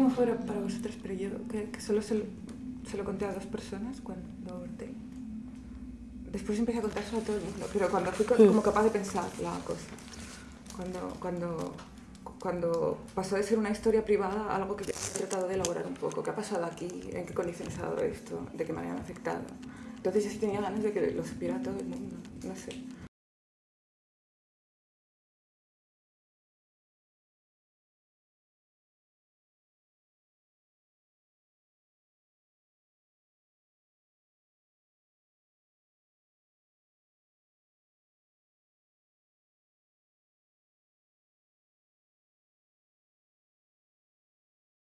cómo fue para vosotros, pero yo que, que solo se lo, se lo conté a dos personas cuando aborté. Después empecé a contárselo a todo el mundo, pero cuando fui hmm. como capaz de pensar la cosa. Cuando, cuando, cuando pasó de ser una historia privada a algo que he tratado de elaborar un poco. ¿Qué ha pasado aquí? ¿En qué condiciones ha dado esto? ¿De qué manera me ha afectado? Entonces yo sí tenía ganas de que lo supiera todo el mundo. No sé.